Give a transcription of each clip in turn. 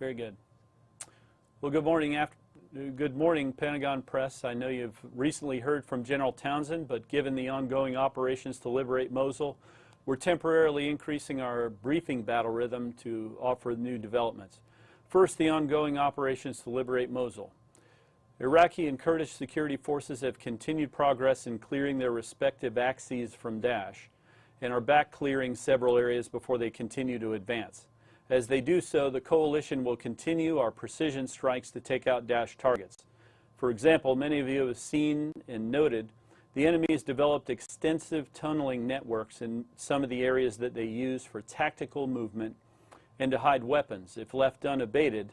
Very good. Well, good morning, after, good morning, Pentagon Press. I know you've recently heard from General Townsend, but given the ongoing operations to liberate Mosul, we're temporarily increasing our briefing battle rhythm to offer new developments. First, the ongoing operations to liberate Mosul. Iraqi and Kurdish security forces have continued progress in clearing their respective axes from Daesh and are back clearing several areas before they continue to advance. As they do so, the coalition will continue our precision strikes to take out Daesh targets. For example, many of you have seen and noted the enemy has developed extensive tunneling networks in some of the areas that they use for tactical movement and to hide weapons. If left unabated,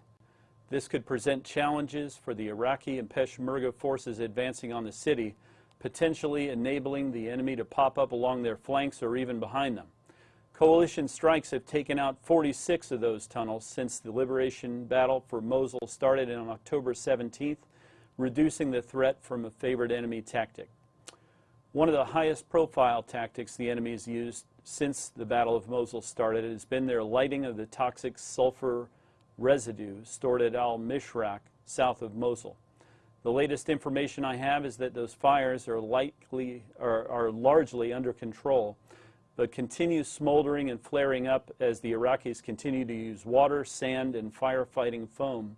this could present challenges for the Iraqi and Peshmerga forces advancing on the city, potentially enabling the enemy to pop up along their flanks or even behind them. Coalition strikes have taken out 46 of those tunnels since the liberation battle for Mosul started on October 17th, reducing the threat from a favored enemy tactic. One of the highest profile tactics the enemy has used since the Battle of Mosul started has been their lighting of the toxic sulfur residue stored at al-Mishraq south of Mosul. The latest information I have is that those fires are likely are, are largely under control but continues smoldering and flaring up as the Iraqis continue to use water, sand, and firefighting foam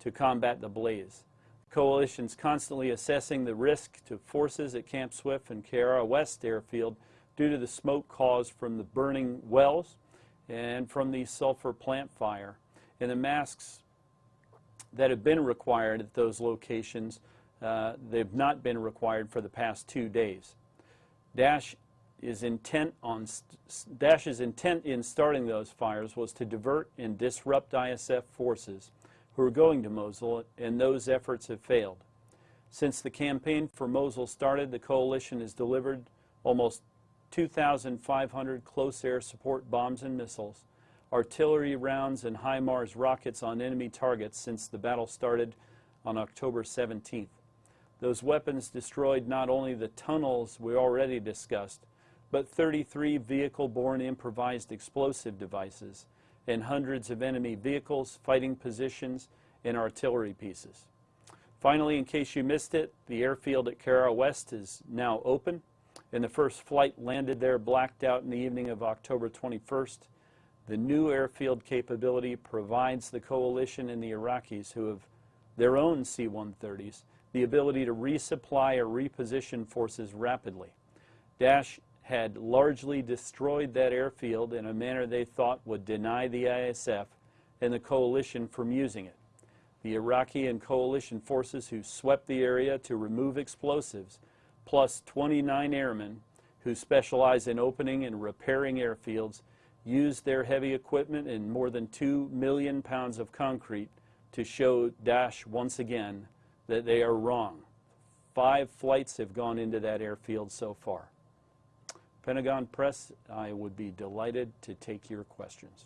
to combat the blaze. The coalition is constantly assessing the risk to forces at Camp Swift and Qayyarah West airfield due to the smoke caused from the burning wells and from the sulfur plant fire. And the masks that have been required at those locations, uh, they've not been required for the past two days. Is intent on Daesh's intent in starting those fires was to divert and disrupt ISF forces who are going to Mosul, and those efforts have failed. Since the campaign for Mosul started, the coalition has delivered almost 2,500 close air support bombs and missiles, artillery rounds, and HIMARS rockets on enemy targets since the battle started on October 17th. Those weapons destroyed not only the tunnels we already discussed, but 33 vehicle-borne improvised explosive devices and hundreds of enemy vehicles, fighting positions, and artillery pieces. Finally, in case you missed it, the airfield at Qayyarah West is now open, and the first flight landed there blacked out in the evening of October 21st. The new airfield capability provides the coalition and the Iraqis who have their own C-130s the ability to resupply or reposition forces rapidly. Daesh had largely destroyed that airfield in a manner they thought would deny the ISF and the coalition from using it. The Iraqi and coalition forces who swept the area to remove explosives, plus 29 airmen who specialize in opening and repairing airfields, used their heavy equipment and more than 2 million pounds of concrete to show Daesh once again that they are wrong. Five flights have gone into that airfield so far. Pentagon Press, I would be delighted to take your questions.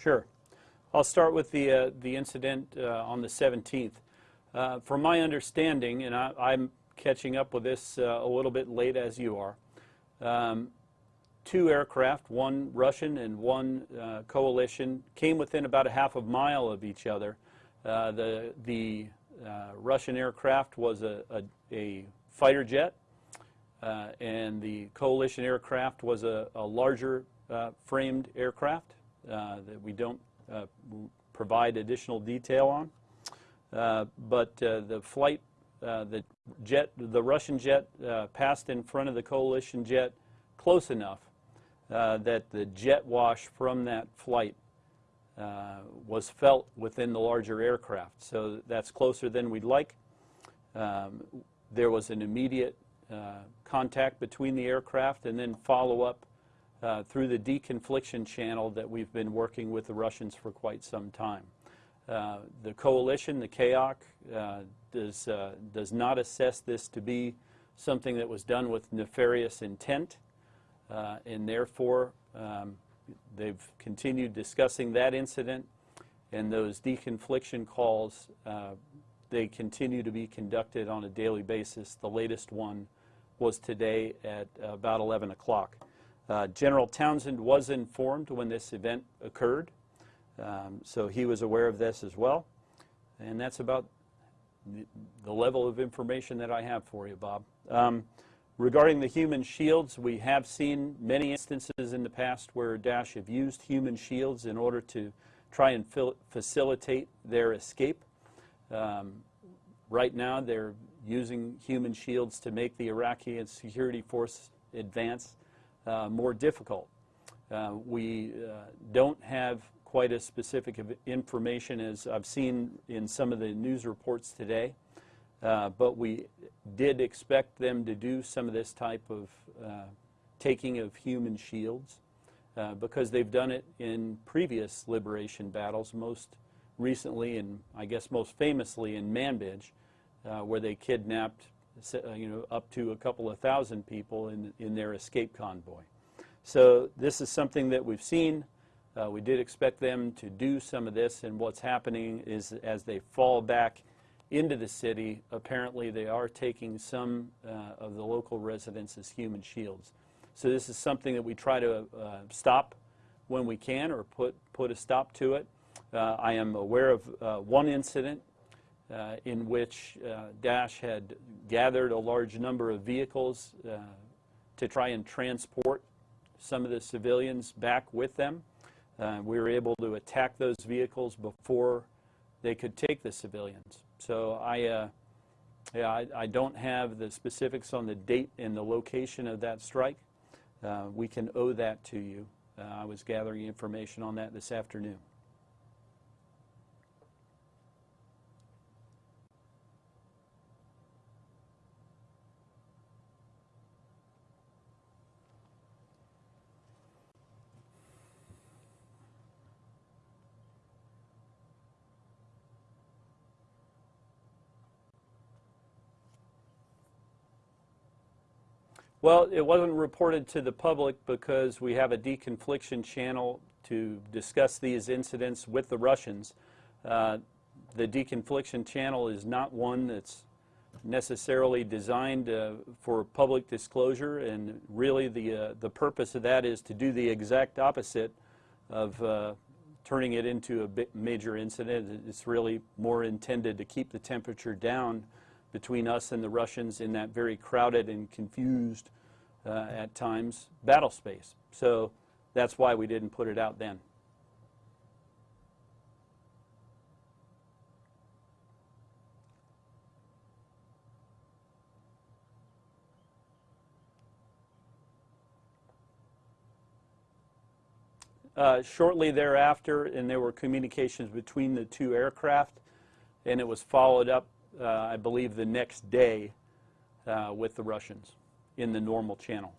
Sure. I'll start with the, uh, the incident uh, on the 17th. Uh, from my understanding, and I, am catching up with this uh, a little bit late as you are, um, two aircraft, one Russian and one uh, coalition, came within about a half a mile of each other. Uh, the the Russian aircraft was a, a, a fighter jet, and the coalition aircraft was a, a larger framed aircraft. Uh, that we don't uh, provide additional detail on. Uh, but the flight, the jet, the Russian jet passed in front of the coalition jet close enough that the jet wash from that flight uh, was felt within the larger aircraft. So that's closer than we'd like. Um, there was an immediate uh, contact between the aircraft and then follow-up uh, through the deconfliction channel that we've been working with the Russians for quite some time. Uh, the coalition, the CAOC, uh, does, uh, does not assess this to be something that was done with nefarious intent, uh, and therefore um, they've continued discussing that incident and those deconfliction calls, uh, they continue to be conducted on a daily basis. The latest one was today at about 11 o'clock. Uh, General Townsend was informed when this event occurred, um, so he was aware of this as well. And that's about the, level of information that I have for you, Bob. Um, regarding the human shields, we have seen many instances in the past where Daesh have used human shields in order to try and facilitate their escape. Um, right now, they're using human shields to make the Iraqi security force advance uh, more difficult. Uh, we uh, don't have quite as specific information as I've seen in some of the news reports today, uh, but we did expect them to do some of this type of uh, taking of human shields. Because they've done it in previous liberation battles, most recently and I guess most famously in Manbij, where they kidnapped you know, up to a couple of thousand people in, in their escape convoy. So this is something that we've seen. Uh, we did expect them to do some of this, and what's happening is as they fall back into the city, apparently they are taking some uh, of the local residents as human shields. So this is something that we try to uh, stop when we can or put, put a stop to it. Uh, I am aware of uh, one incident uh, in which uh, Daesh had gathered a large number of vehicles uh, to try and transport some of the civilians back with them. we were able to attack those vehicles before they could take the civilians. So I, yeah, I, I don't have the specifics on the date and the location of that strike. Uh, we can owe that to you. Uh, I was gathering information on that this afternoon. Well, it wasn't reported to the public because we have a deconfliction channel to discuss these incidents with the Russians. Uh, the deconfliction channel is not one that's necessarily designed uh, for public disclosure and really the, uh, the purpose of that is to do the exact opposite of uh, turning it into a major incident. It's really more intended to keep the temperature down between us and the Russians in that very crowded and confused, uh, at times, battle space. So that's why we didn't put it out then. Uh, shortly thereafter, and there were communications between the two aircraft, and it was followed up I believe, the next day uh, with the Russians in the normal channel.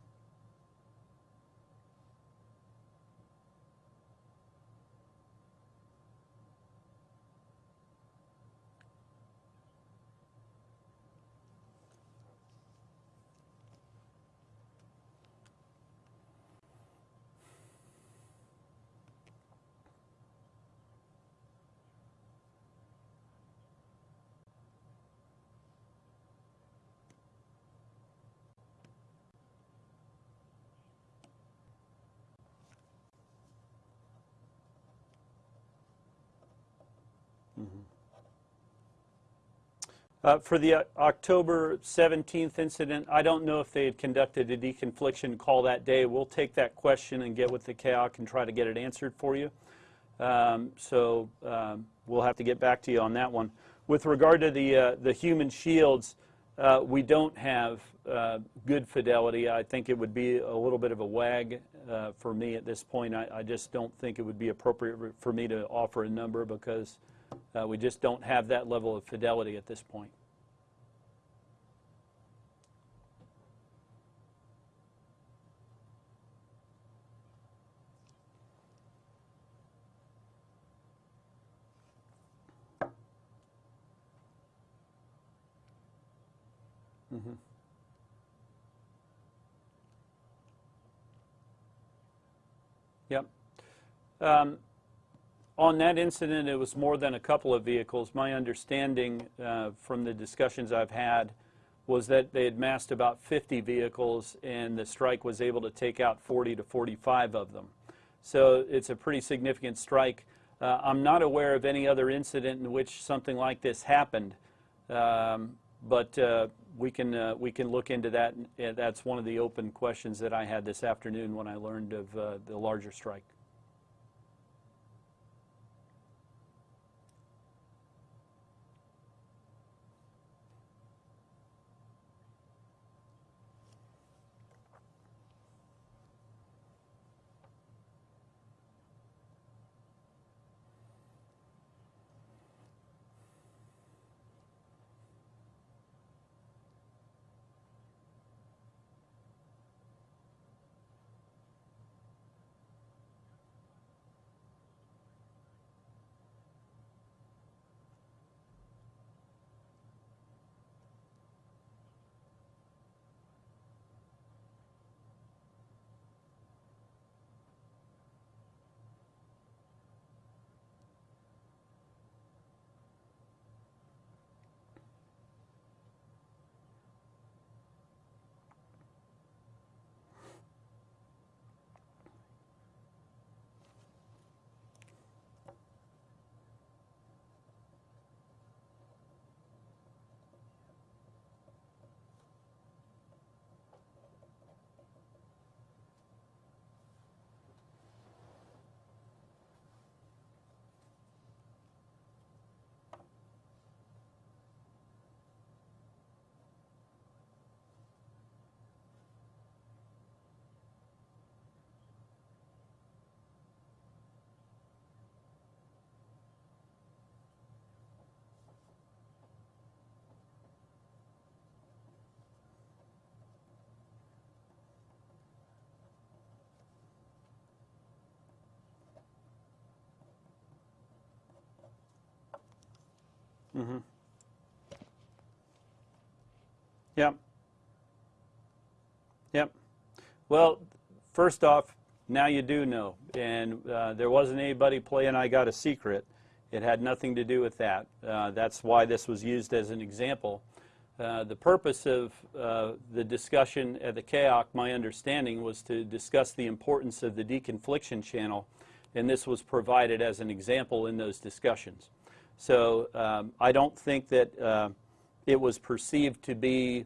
Uh, for the uh, October 17th incident, I don't know if they had conducted a deconfliction call that day. We'll take that question and get with the CAOC and try to get it answered for you. Um, so um, we'll have to get back to you on that one. With regard to the, uh, the human shields, uh, we don't have uh, good fidelity. I think it would be a little bit of a wag uh, for me at this point. I, I, just don't think it would be appropriate for me to offer a number because uh, we just don't have that level of fidelity at this point. Mm-hmm. Yep. Um, on that incident, it was more than a couple of vehicles. My understanding uh, from the discussions I've had was that they had massed about 50 vehicles and the strike was able to take out 40 to 45 of them. So it's a pretty significant strike. Uh, I'm not aware of any other incident in which something like this happened, um, but uh, we can uh, we can look into that. That's one of the open questions that I had this afternoon when I learned of uh, the larger strike. Mm-hmm. Yep. Yep. Well, first off, now you do know. And uh, there wasn't anybody playing I Got a Secret. It had nothing to do with that. Uh, that's why this was used as an example. Uh, the purpose of uh, the discussion at the CAOC, my understanding, was to discuss the importance of the deconfliction channel, and this was provided as an example in those discussions. So um, I don't think that uh, it was perceived to be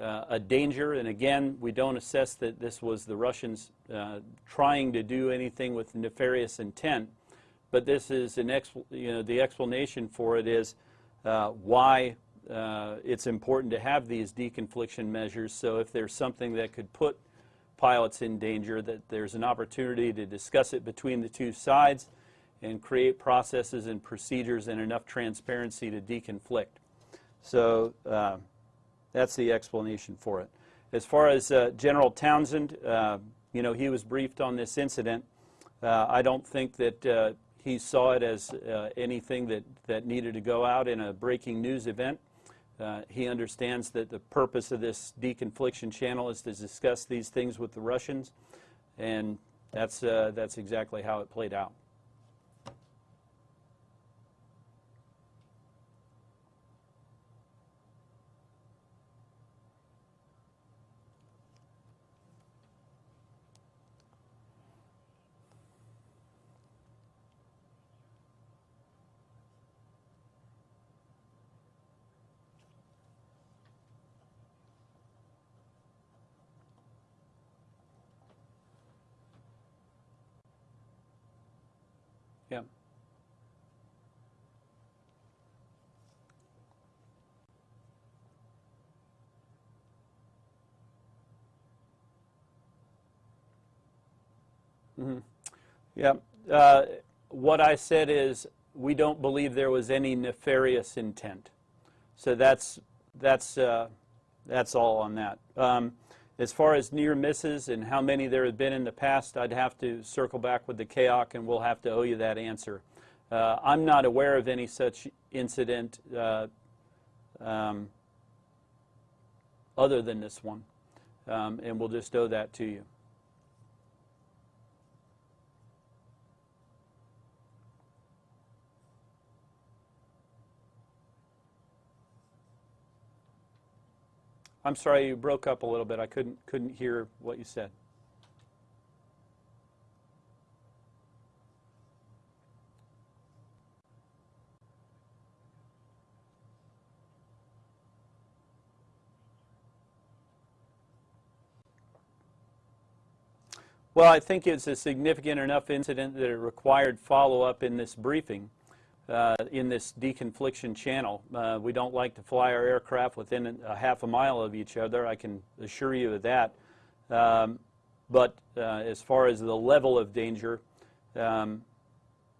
uh, a danger. And again, we don't assess that this was the Russians uh, trying to do anything with nefarious intent. But this is an you know the explanation for it is uh, why uh, it's important to have these deconfliction measures. So if there's something that could put pilots in danger, that there's an opportunity to discuss it between the two sides and create processes and procedures and enough transparency to deconflict. So uh, that's the explanation for it. As far as uh, General Townsend, uh, you know, he was briefed on this incident. Uh, I don't think that uh, he saw it as uh, anything that, that needed to go out in a breaking news event. he understands that the purpose of this deconfliction channel is to discuss these things with the Russians, and that's, that's exactly how it played out. Yeah. Mm-hmm. Yeah. Uh, what I said is we don't believe there was any nefarious intent. So that's that's uh, that's all on that. Um, as far as near misses and how many there have been in the past, I'd have to circle back with the CAOC and we'll have to owe you that answer. Uh, I'm not aware of any such incident. Uh, um, other than this one. Um, and we'll just owe that to you. I'm sorry, you broke up a little bit. I couldn't, couldn't hear what you said. Well, I think it's a significant enough incident that it required follow-up in this briefing, uh, in this deconfliction channel. Uh, we don't like to fly our aircraft within a half a mile of each other, I can assure you of that. Um, but uh, as far as the level of danger, um,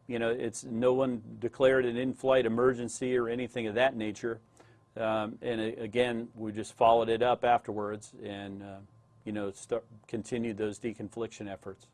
you know, it's no one declared an in-flight emergency or anything of that nature. Um, and again, we just followed it up afterwards and uh, you know, start, continue those deconfliction efforts.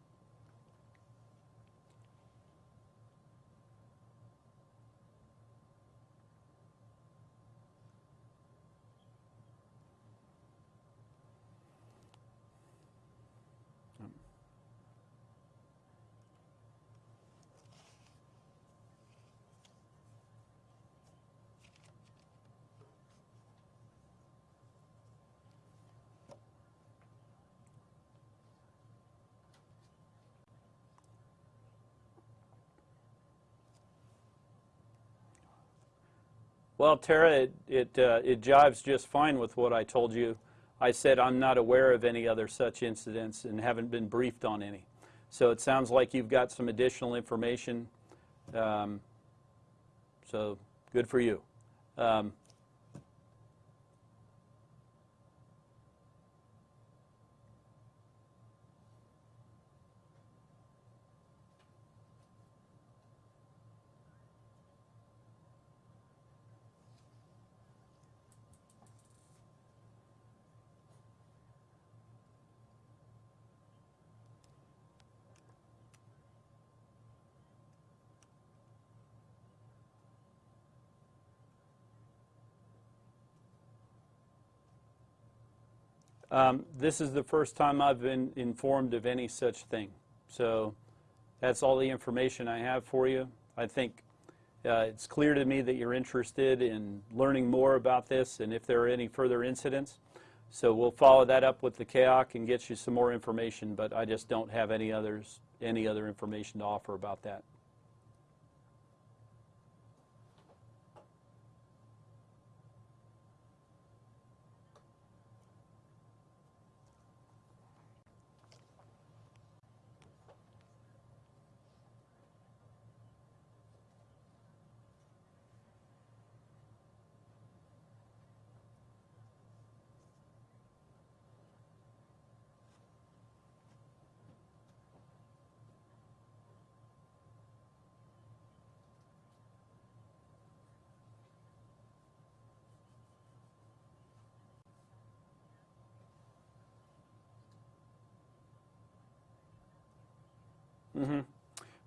Well, Tara, it, it, uh, it jives just fine with what I told you. I said I'm not aware of any other such incidents and haven't been briefed on any. So it sounds like you've got some additional information. Um, so good for you. Um, Um, this is the first time I've been informed of any such thing. So that's all the information I have for you. I think uh, it's clear to me that you're interested in learning more about this and if there are any further incidents. So we'll follow that up with the CAOC and get you some more information, but I just don't have any others, any other information to offer about that. Mm -hmm.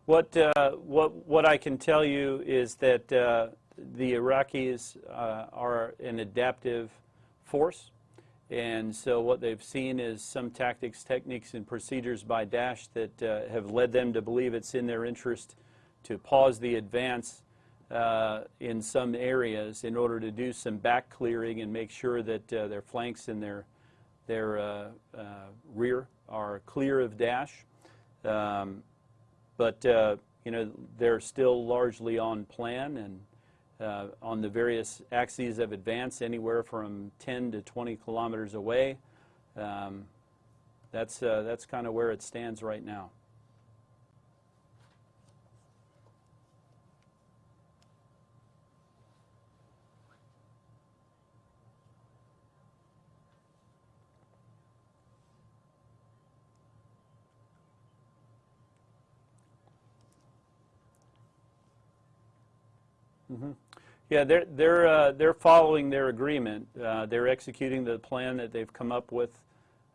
What, uh, what, what I can tell you is that uh, the Iraqis uh, are an adaptive force. And so what they've seen is some tactics, techniques, and procedures by Daesh that uh, have led them to believe it's in their interest to pause the advance uh, in some areas in order to do some back clearing and make sure that uh, their flanks and their, their rear are clear of Daesh. Um, but uh, you know they're still largely on plan and uh, on the various axes of advance, anywhere from 10 to 20 kilometers away. Um, that's uh, that's kind of where it stands right now. Mm -hmm. Yeah, they're they're uh, they're following their agreement. Uh, they're executing the plan that they've come up with.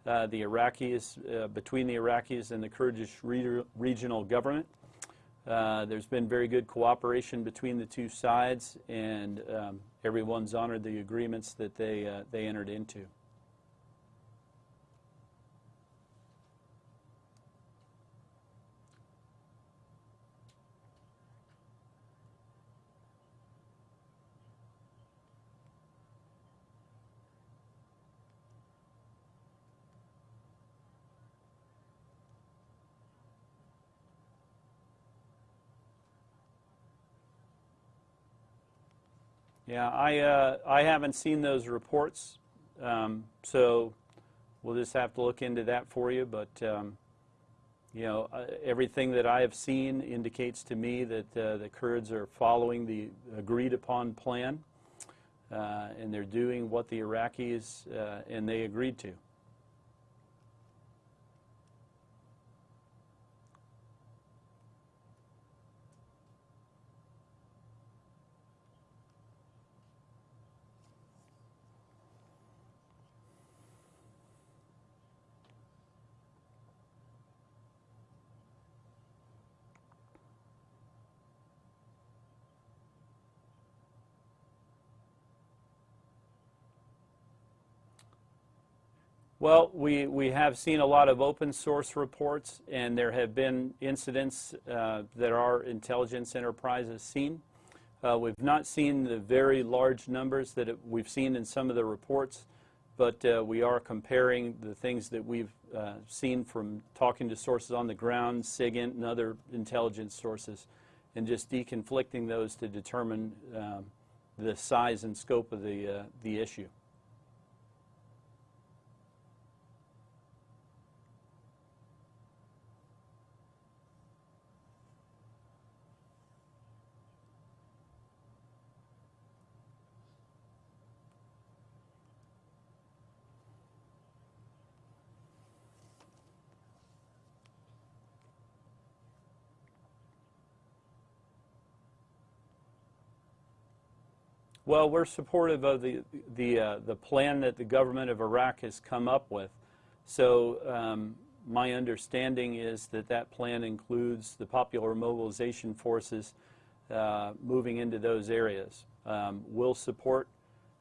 Uh, the Iraqis uh, between the Iraqis and the Kurdish re regional government. Uh, there's been very good cooperation between the two sides, and um, everyone's honored the agreements that they uh, they entered into. Yeah, I, uh, I haven't seen those reports, um, so we'll just have to look into that for you. But, um, you know, uh, everything that I have seen indicates to me that uh, the Kurds are following the agreed upon plan, uh, and they're doing what the Iraqis uh, and they agreed to. Well, we, we have seen a lot of open source reports, and there have been incidents uh, that our intelligence enterprise has seen. Uh, we've not seen the very large numbers that it, we've seen in some of the reports, but uh, we are comparing the things that we've uh, seen from talking to sources on the ground, SIGINT, and other intelligence sources, and just deconflicting those to determine um, the size and scope of the, uh, the issue. Well, we're supportive of the, the, uh, the plan that the government of Iraq has come up with. So um, my understanding is that that plan includes the popular mobilization forces uh, moving into those areas. Um, we'll support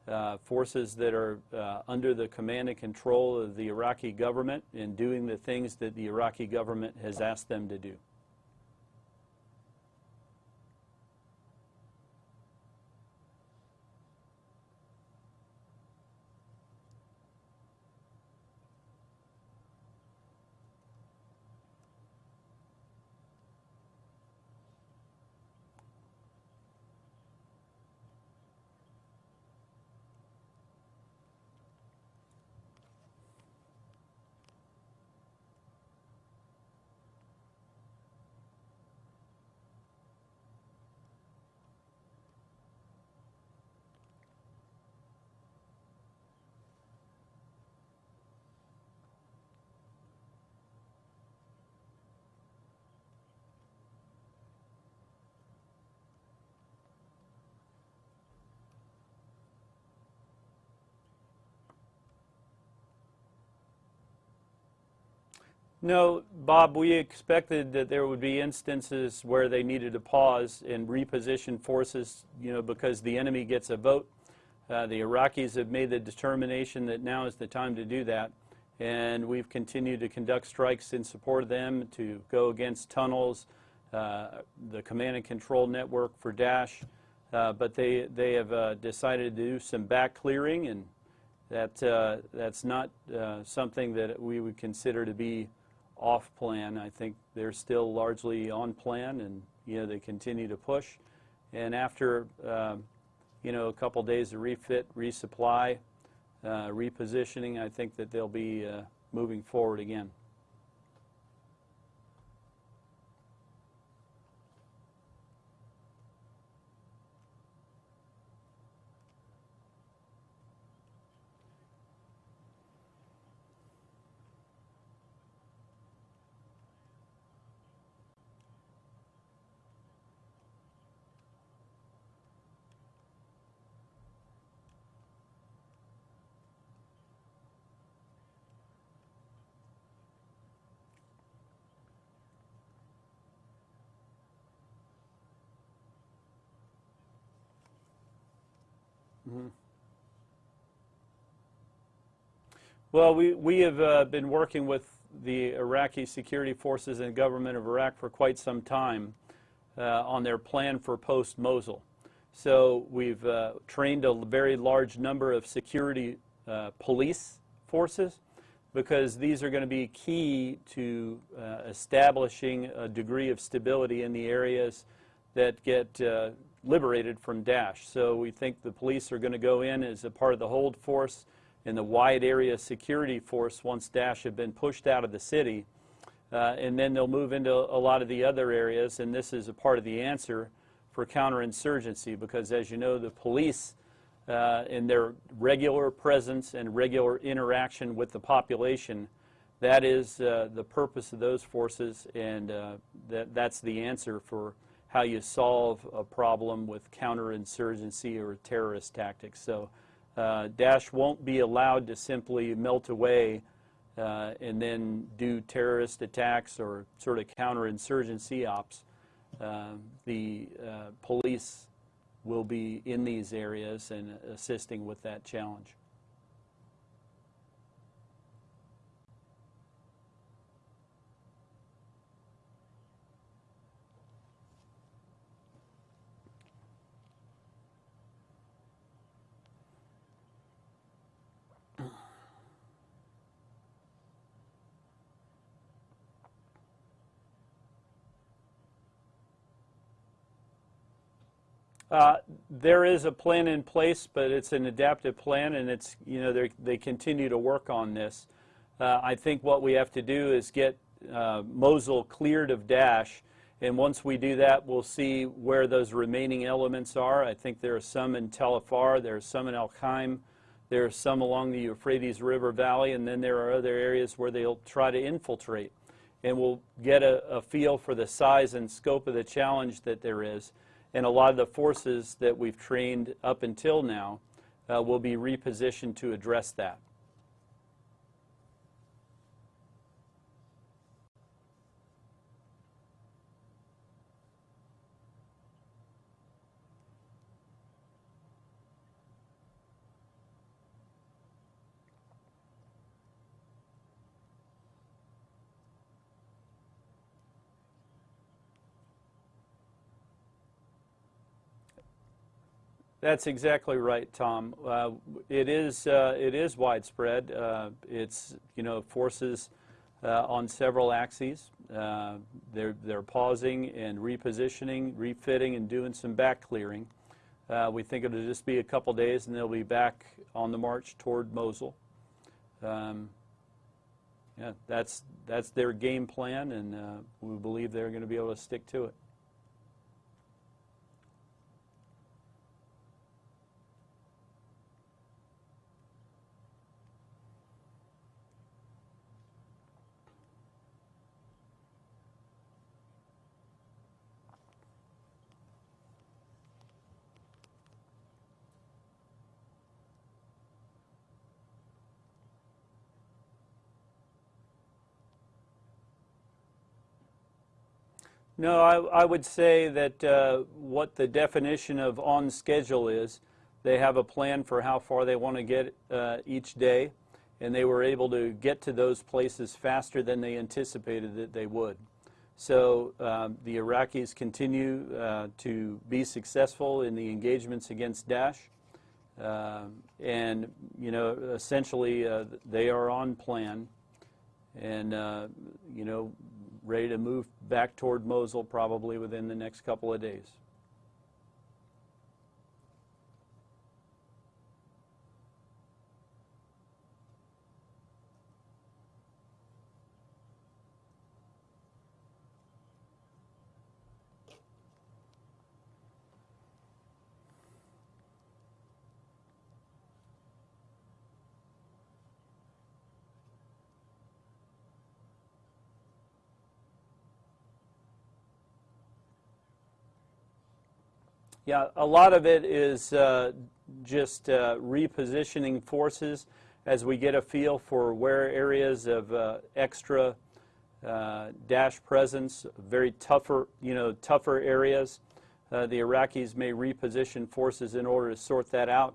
uh, forces that are uh, under the command and control of the Iraqi government in doing the things that the Iraqi government has asked them to do. No, Bob, we expected that there would be instances where they needed to pause and reposition forces, you know, because the enemy gets a vote. Uh, the Iraqis have made the determination that now is the time to do that. And we've continued to conduct strikes in support of them to go against tunnels, uh, the command and control network for Daesh. Uh, but they, they have uh, decided to do some back clearing, and that, uh, that's not uh, something that we would consider to be off plan. I think they're still largely on plan and you know they continue to push. And after um, you know a couple days of refit, resupply, uh, repositioning, I think that they'll be uh, moving forward again. Mm-hmm. Well, we, we have uh, been working with the Iraqi security forces and government of Iraq for quite some time uh, on their plan for post-Mosul. So we've uh, trained a very large number of security uh, police forces because these are going to be key to uh, establishing a degree of stability in the areas that get uh, liberated from Daesh. So we think the police are going to go in as a part of the hold force and the wide area security force once Daesh have been pushed out of the city. Uh, and then they'll move into a lot of the other areas, and this is a part of the answer for counterinsurgency because, as you know, the police uh, in their regular presence and regular interaction with the population, that is uh, the purpose of those forces, and uh, that, that's the answer for how you solve a problem with counterinsurgency or terrorist tactics. So uh, Daesh won't be allowed to simply melt away uh, and then do terrorist attacks or sort of counterinsurgency ops. Uh, the uh, police will be in these areas and assisting with that challenge. Uh, there is a plan in place, but it's an adaptive plan, and it's you know they continue to work on this. Uh, I think what we have to do is get uh, Mosul cleared of Daesh, and once we do that, we'll see where those remaining elements are. I think there are some in Tel Afar, there are some in Al Qaim, there are some along the Euphrates River Valley, and then there are other areas where they'll try to infiltrate. And we'll get a, a feel for the size and scope of the challenge that there is and a lot of the forces that we've trained up until now uh, will be repositioned to address that. That's exactly right, Tom. Uh, it is uh, it is widespread. Uh, it's you know forces uh, on several axes. Uh, they're they're pausing and repositioning, refitting, and doing some back clearing. Uh, we think it'll just be a couple days, and they'll be back on the march toward Mosul. Um, yeah, that's that's their game plan, and we believe they're going to be able to stick to it. No, I, I would say that uh, what the definition of on schedule is, they have a plan for how far they want to get uh, each day, and they were able to get to those places faster than they anticipated that they would. So um, the Iraqis continue uh, to be successful in the engagements against Daesh. Uh, and, you know, essentially uh, they are on plan. And, uh, you know, ready to move back toward Mosul probably within the next couple of days. Yeah, a lot of it is uh, just uh, repositioning forces as we get a feel for where areas of uh, extra uh, Daesh presence, very tougher, you know, tougher areas. Uh, the Iraqis may reposition forces in order to sort that out,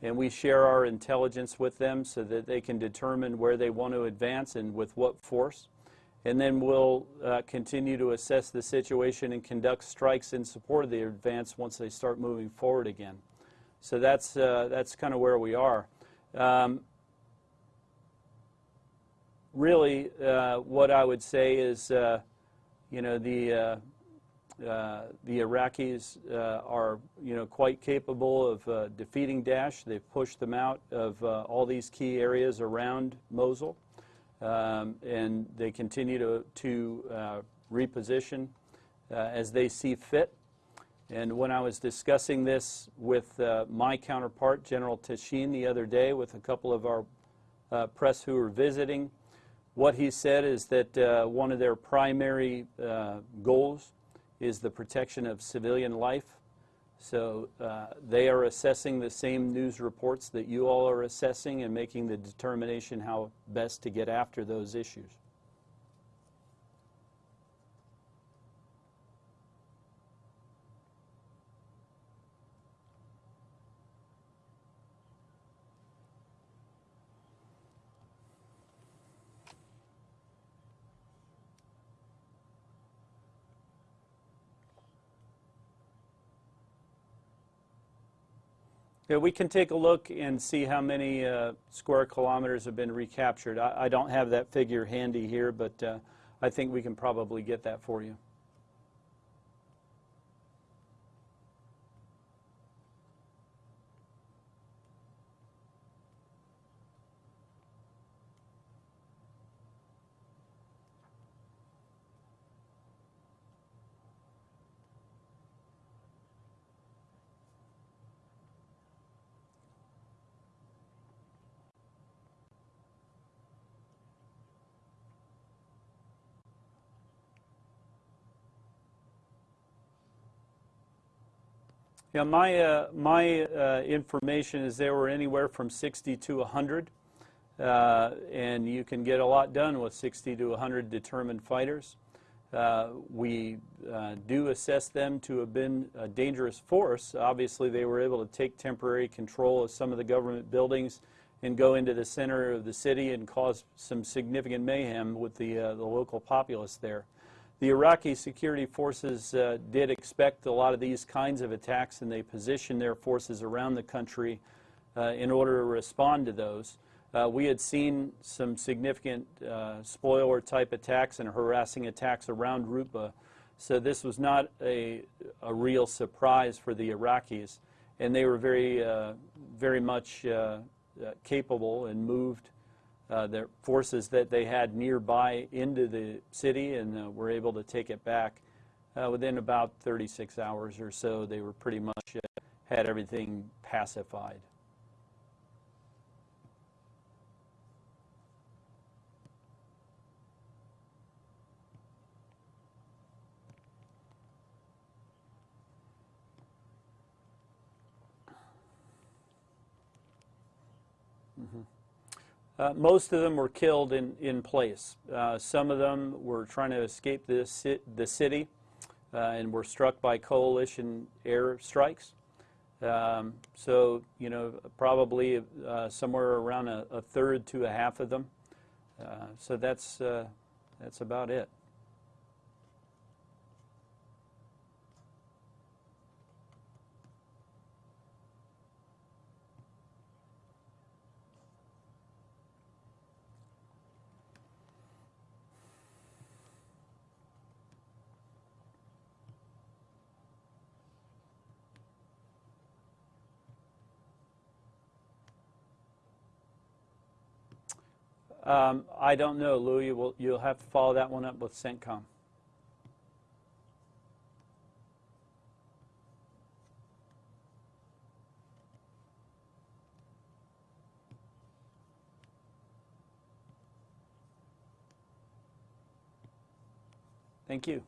and we share our intelligence with them so that they can determine where they want to advance and with what force and then we'll uh, continue to assess the situation and conduct strikes in support of the advance once they start moving forward again. So that's, uh, that's kind of where we are. Um, really, uh, what I would say is, uh, you know, the, uh, uh, the Iraqis are, you know, quite capable of defeating Daesh. They've pushed them out of all these key areas around Mosul, um, and they continue to, to uh, reposition uh, as they see fit. And when I was discussing this with uh, my counterpart, General Tashin, the other day, with a couple of our press who were visiting, what he said is that uh, one of their primary uh, goals is the protection of civilian life. So uh, they are assessing the same news reports that you all are assessing and making the determination how best to get after those issues. Yeah, we can take a look and see how many uh, square kilometers have been recaptured. I, I, don't have that figure handy here, but uh, I think we can probably get that for you. Yeah, my, uh, my uh, information is they were anywhere from 60 to 100, uh, and you can get a lot done with 60 to 100 determined fighters. Uh, we uh, do assess them to have been a dangerous force. Obviously, they were able to take temporary control of some of the government buildings and go into the center of the city and cause some significant mayhem with the, uh, the local populace there. The Iraqi security forces uh, did expect a lot of these kinds of attacks, and they positioned their forces around the country uh, in order to respond to those. Uh, we had seen some significant uh, spoiler type attacks and harassing attacks around Rutba, so this was not a, a real surprise for the Iraqis, and they were very, uh, very much uh, capable and moved uh, the forces that they had nearby into the city and uh, were able to take it back uh, within about 36 hours or so. They were pretty much uh, had everything pacified. Mm-hmm. Uh, most of them were killed in, in place. Uh, some of them were trying to escape the, the city uh, and were struck by coalition air strikes. Um, so, you know, probably uh, somewhere around a, a, third to a half of them. Uh, so that's, uh, that's about it. Um, I don't know, Lou. You will, you'll have to follow that one up with CENTCOM. Thank you.